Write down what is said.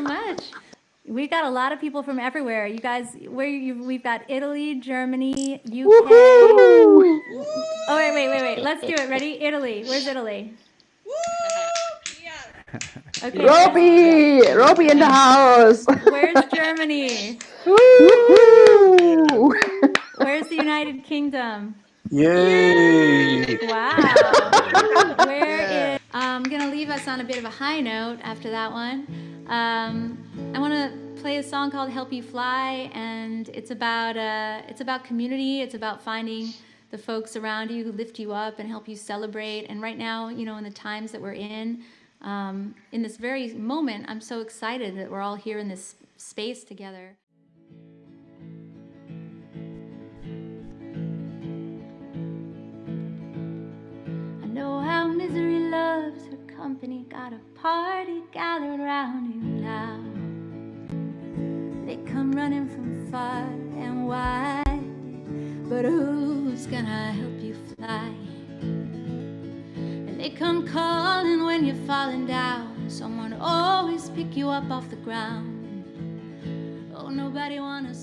much. We got a lot of people from everywhere. You guys, where you? We've got Italy, Germany, UK. Oh wait, wait, wait, wait. Let's do it. Ready? Italy. Where's Italy? Okay. Robbie, Robbie in the house. Where's Germany? Where's the United Kingdom? Yay! Wow. Where is? I'm gonna leave us on a bit of a high note after that one. Um, I want to play a song called "Help You Fly," and it's about uh, it's about community. It's about finding the folks around you who lift you up and help you celebrate. And right now, you know, in the times that we're in, um, in this very moment, I'm so excited that we're all here in this space together. Company, got a party gathered around you now. They come running from far and wide, but who's gonna help you fly? And they come calling when you're falling down. Someone always pick you up off the ground. Oh, nobody wanna